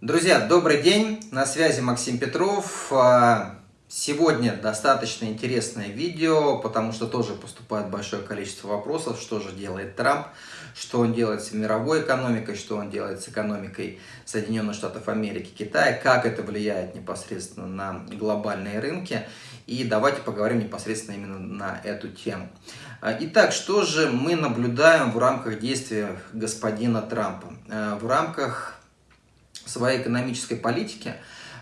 Друзья, добрый день, на связи Максим Петров. А, сегодня достаточно интересное видео, потому что тоже поступает большое количество вопросов, что же делает Трамп, что он делает с мировой экономикой, что он делает с экономикой Соединенных Штатов Америки, Китая, как это влияет непосредственно на глобальные рынки. И давайте поговорим непосредственно именно на эту тему. А, итак, что же мы наблюдаем в рамках действия господина Трампа? А, в рамках своей экономической политики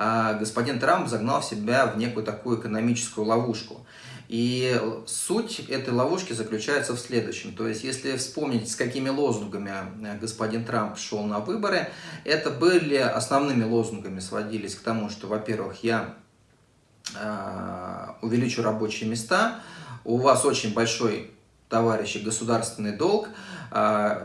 а, господин Трамп загнал себя в некую такую экономическую ловушку. И суть этой ловушки заключается в следующем. То есть, если вспомнить, с какими лозунгами э, господин Трамп шел на выборы, это были основными лозунгами, сводились к тому, что, во-первых, я э, увеличу рабочие места, у вас очень большой товарищи, государственный долг,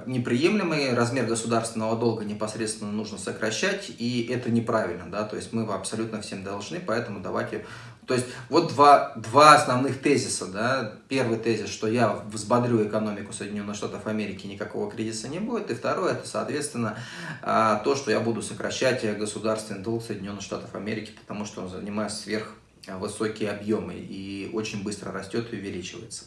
неприемлемый размер государственного долга непосредственно нужно сокращать, и это неправильно, да, то есть мы абсолютно всем должны, поэтому давайте... То есть вот два, два основных тезиса, да, первый тезис, что я взбодрю экономику Соединенных Штатов Америки, никакого кризиса не будет, и второй, это, соответственно, а, то, что я буду сокращать государственный долг Соединенных Штатов Америки, потому что он занимает сверх высокие объемы и очень быстро растет и увеличивается.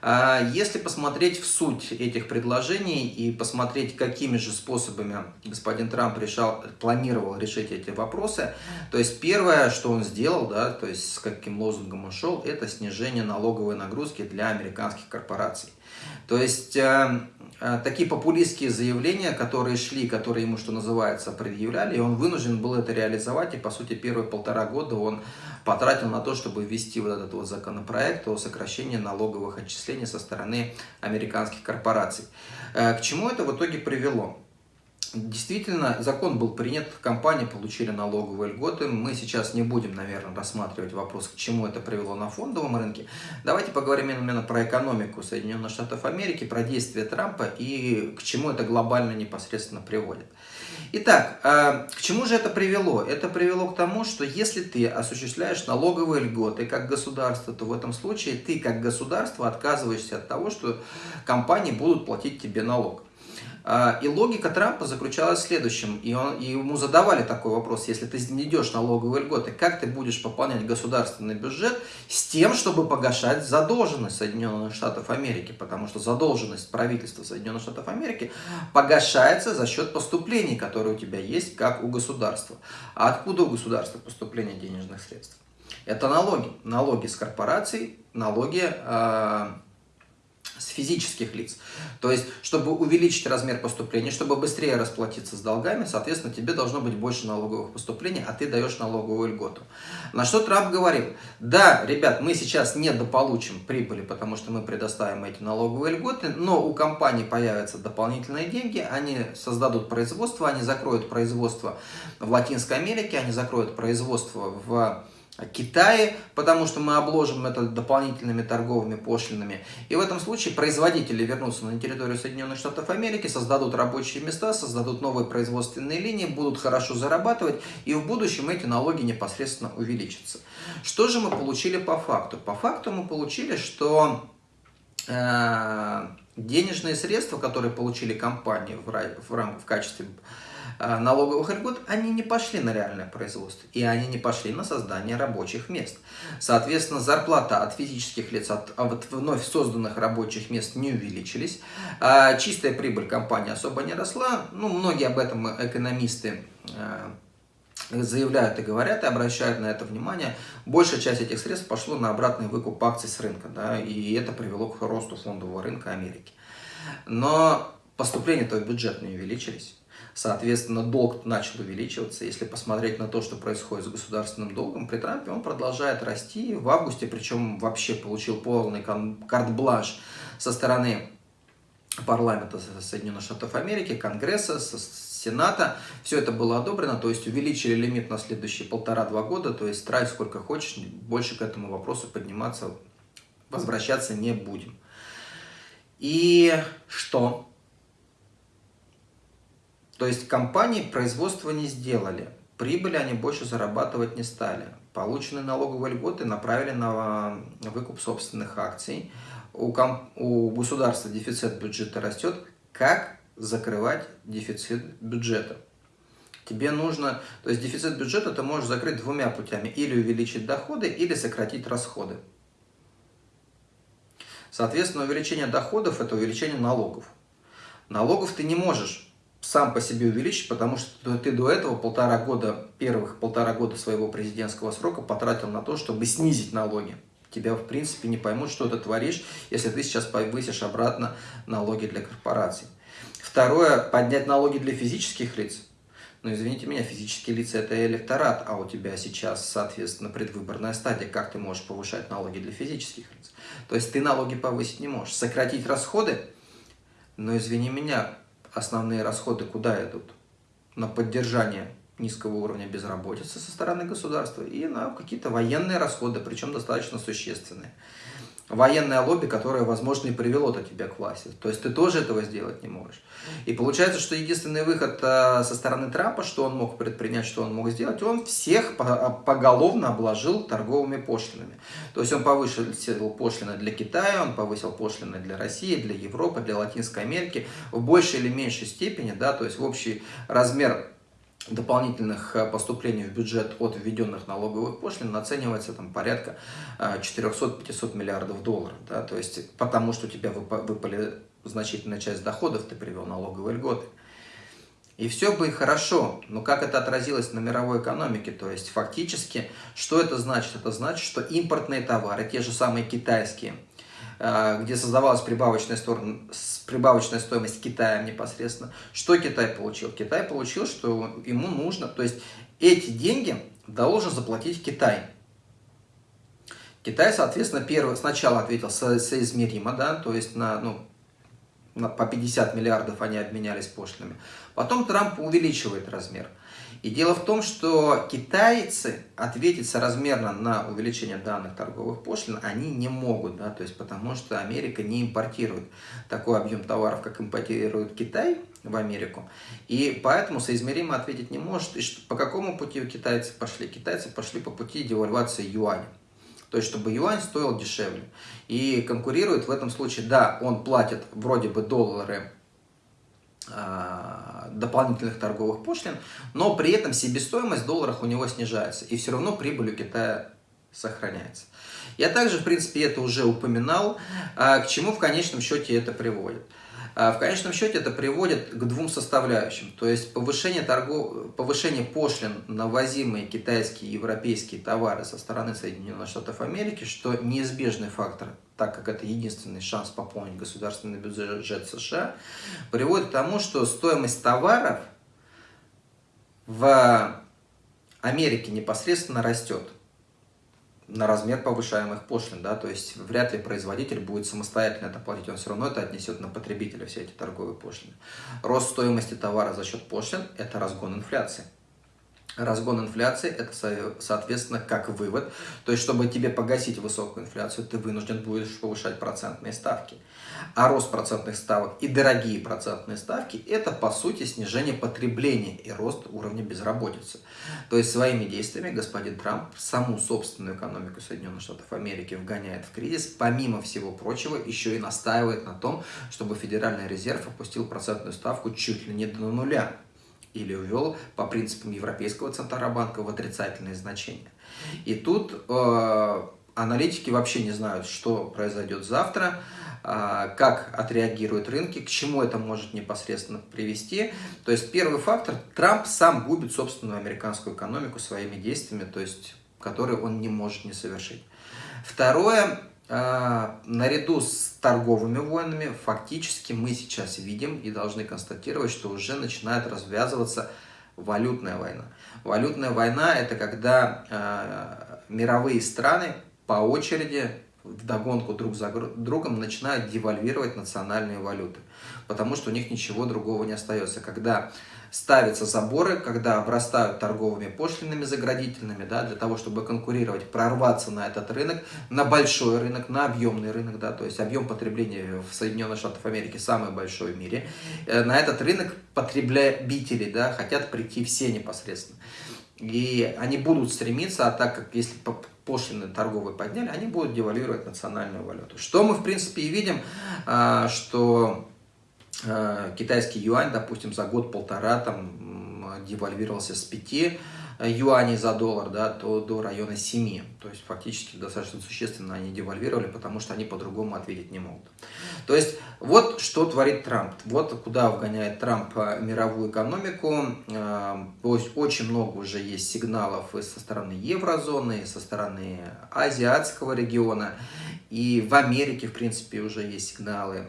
А если посмотреть в суть этих предложений и посмотреть, какими же способами господин Трамп решал, планировал решить эти вопросы, то есть первое, что он сделал, да, то есть с каким лозунгом он шел, это снижение налоговой нагрузки для американских корпораций. То есть э, э, такие популистские заявления, которые шли, которые ему, что называется, предъявляли, и он вынужден был это реализовать, и по сути первые полтора года он потратил на то, чтобы ввести вот этот вот законопроект о сокращении налоговых отчислений со стороны американских корпораций. Э, к чему это в итоге привело? Действительно, закон был принят, компании получили налоговые льготы. Мы сейчас не будем, наверное, рассматривать вопрос, к чему это привело на фондовом рынке. Давайте поговорим именно про экономику Соединенных Штатов Америки, про действия Трампа и к чему это глобально непосредственно приводит. Итак, а, к чему же это привело? Это привело к тому, что если ты осуществляешь налоговые льготы как государство, то в этом случае ты как государство отказываешься от того, что компании будут платить тебе налог. А, и логика Трампа заключалась в следующем, и, он, и ему задавали такой вопрос, если ты не идешь налоговые льготы, как ты будешь пополнять государственный бюджет с тем, чтобы погашать задолженность Соединенных Штатов Америки, потому что задолженность правительства Соединенных Штатов Америки погашается за счет поступлений, которые у тебя есть, как у государства. А откуда у государства поступление денежных средств? Это налоги. Налоги с корпораций, налоги... Э с физических лиц. То есть, чтобы увеличить размер поступления, чтобы быстрее расплатиться с долгами, соответственно, тебе должно быть больше налоговых поступлений, а ты даешь налоговую льготу. На что Трамп говорил, да, ребят, мы сейчас не дополучим прибыли, потому что мы предоставим эти налоговые льготы, но у компаний появятся дополнительные деньги, они создадут производство, они закроют производство в Латинской Америке, они закроют производство в Китае, потому что мы обложим это дополнительными торговыми пошлинами. И в этом случае производители вернутся на территорию Соединенных Штатов Америки, создадут рабочие места, создадут новые производственные линии, будут хорошо зарабатывать, и в будущем эти налоги непосредственно увеличатся. Что же мы получили по факту? По факту мы получили, что э, денежные средства, которые получили компании в, в, в качестве Э, налоговых льгот, они не пошли на реальное производство, и они не пошли на создание рабочих мест. Соответственно, зарплата от физических лиц, от, от вновь созданных рабочих мест не увеличились, а чистая прибыль компании особо не росла, ну, многие об этом экономисты э, заявляют и говорят, и обращают на это внимание, большая часть этих средств пошло на обратный выкуп акций с рынка, да, и это привело к росту фондового рынка Америки. Но поступления-то в бюджет не увеличились. Соответственно, долг начал увеличиваться. Если посмотреть на то, что происходит с государственным долгом, при Трампе он продолжает расти. В августе, причем вообще получил полный карт-бланш со стороны парламента Соединенных Штатов Америки, Конгресса, Сената. Все это было одобрено, то есть увеличили лимит на следующие полтора-два года, то есть трать сколько хочешь, больше к этому вопросу подниматься, возвращаться не будем. И что? То есть компании производство не сделали, прибыли они больше зарабатывать не стали. Полученные налоговые льготы направили на выкуп собственных акций. У, комп... у государства дефицит бюджета растет. Как закрывать дефицит бюджета? тебе нужно, то есть дефицит бюджета ты можешь закрыть двумя путями, или увеличить доходы, или сократить расходы. Соответственно, увеличение доходов – это увеличение налогов. Налогов ты не можешь сам по себе увеличить, потому что ты до этого полтора года, первых полтора года своего президентского срока потратил на то, чтобы снизить налоги. Тебя, в принципе, не поймут, что ты творишь, если ты сейчас повысишь обратно налоги для корпораций. Второе, поднять налоги для физических лиц. Ну, извините меня, физические лица – это электорат, а у тебя сейчас, соответственно, предвыборная стадия. Как ты можешь повышать налоги для физических лиц? То есть ты налоги повысить не можешь. Сократить расходы? Но, извини меня, основные расходы куда идут? На поддержание низкого уровня безработицы со стороны государства и на какие-то военные расходы, причем достаточно существенные военное лобби, которое, возможно, и привело-то тебя к власти. То есть ты тоже этого сделать не можешь. И получается, что единственный выход э, со стороны Трампа, что он мог предпринять, что он мог сделать, он всех поголовно обложил торговыми пошлинами. То есть он повысил пошлины для Китая, он повысил пошлины для России, для Европы, для Латинской Америки в большей или меньшей степени, да, то есть в общий размер дополнительных э, поступлений в бюджет от введенных налоговых пошлин оценивается там порядка 400-500 э, миллиардов долларов. Да? То есть потому что у тебя выпали значительная часть доходов, ты привел налоговые льготы. И все бы и хорошо, но как это отразилось на мировой экономике? То есть фактически, что это значит? Это значит, что импортные товары, те же самые китайские, где создавалась прибавочная, сторона, прибавочная стоимость Китая непосредственно. Что Китай получил? Китай получил, что ему нужно, то есть эти деньги должен заплатить Китай. Китай, соответственно, первый, сначала ответил со, соизмеримо, да, то есть на, ну, на, по 50 миллиардов они обменялись пошлинами. Потом Трамп увеличивает размер. И дело в том, что китайцы ответить соразмерно на увеличение данных торговых пошлин они не могут, да, то есть потому что Америка не импортирует такой объем товаров, как импортирует Китай в Америку, и поэтому соизмеримо ответить не может. И что, по какому пути китайцы пошли? Китайцы пошли по пути девальвации юаня. То есть, чтобы юань стоил дешевле. И конкурирует в этом случае, да, он платит вроде бы доллары а, дополнительных торговых пошлин, но при этом себестоимость в долларах у него снижается, и все равно прибыль у Китая сохраняется. Я также, в принципе, это уже упоминал, а, к чему в конечном счете это приводит. А, в конечном счете это приводит к двум составляющим. То есть повышение, торгов... повышение пошлин на возимые китайские и европейские товары со стороны Соединенных Штатов Америки, что неизбежный фактор, так как это единственный шанс пополнить государственный бюджет США, приводит к тому, что стоимость товаров в Америке непосредственно растет на размер повышаемых пошлин, да, то есть вряд ли производитель будет самостоятельно это платить, он все равно это отнесет на потребителя, все эти торговые пошлины. Рост стоимости товара за счет пошлин – это разгон инфляции. Разгон инфляции – это, соответственно, как вывод. То есть, чтобы тебе погасить высокую инфляцию, ты вынужден будешь повышать процентные ставки. А рост процентных ставок и дорогие процентные ставки – это, по сути, снижение потребления и рост уровня безработицы. То есть, своими действиями господин Трамп саму собственную экономику Соединенных Штатов Америки вгоняет в кризис. Помимо всего прочего, еще и настаивает на том, чтобы Федеральный резерв опустил процентную ставку чуть ли не до нуля или ввел по принципам Европейского Центробанка в отрицательные значения. И тут э, аналитики вообще не знают, что произойдет завтра, э, как отреагируют рынки, к чему это может непосредственно привести. То есть первый фактор, Трамп сам губит собственную американскую экономику своими действиями, то есть которые он не может не совершить. Второе, наряду с торговыми войнами фактически мы сейчас видим и должны констатировать, что уже начинает развязываться валютная война. Валютная война – это когда э, мировые страны по очереди в догонку друг за другом начинают девальвировать национальные валюты, потому что у них ничего другого не остается. Когда ставятся заборы, когда обрастают торговыми пошлинами заградительными, да, для того, чтобы конкурировать, прорваться на этот рынок, на большой рынок, на объемный рынок, да, то есть объем потребления в Соединенных Штатах Америки самый большой в мире. Э, на этот рынок потребители да, хотят прийти все непосредственно. И они будут стремиться, а так как если пошлины торговые подняли, они будут девальвировать национальную валюту. Что мы, в принципе, и видим, а, что Э, китайский юань, допустим, за год-полтора там девальвировался с 5 юаней за доллар да, то до района 7. То есть фактически достаточно существенно они девальвировали, потому что они по-другому ответить не могут. То есть вот что творит Трамп. Вот куда вгоняет Трамп мировую экономику. То есть очень много уже есть сигналов и со стороны еврозоны, и со стороны азиатского региона. И в Америке, в принципе, уже есть сигналы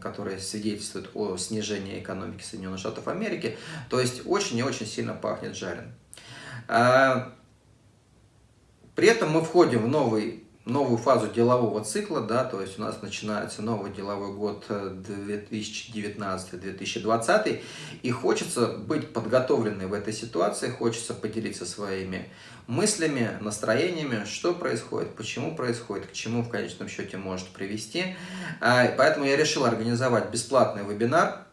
которые свидетельствуют о снижении экономики Соединенных Штатов Америки. То есть очень и очень сильно пахнет жареным. А, при этом мы входим в новый, новую фазу делового цикла, да, то есть у нас начинается новый деловой год 2019-2020, э, и хочется быть подготовленной в этой ситуации, хочется поделиться своими мыслями, настроениями, что происходит, почему происходит, к чему в конечном счете может привести. А, поэтому я решил организовать бесплатный вебинар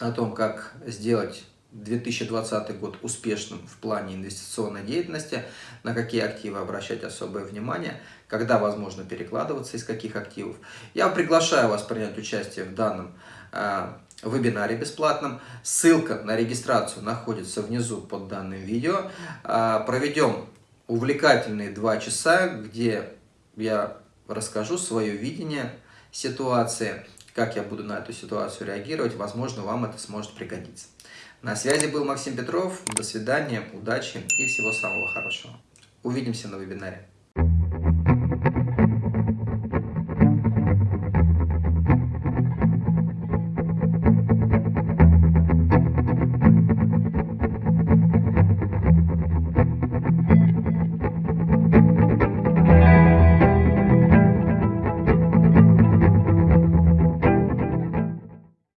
о том, как сделать 2020 год успешным в плане инвестиционной деятельности, на какие активы обращать особое внимание, когда возможно перекладываться из каких активов. Я приглашаю вас принять участие в данном э, вебинаре бесплатном. Ссылка на регистрацию находится внизу под данным видео. Э, проведем увлекательные два часа, где я расскажу свое видение ситуации, как я буду на эту ситуацию реагировать. Возможно, вам это сможет пригодиться. На связи был Максим Петров. До свидания, удачи и всего самого хорошего. Увидимся на вебинаре.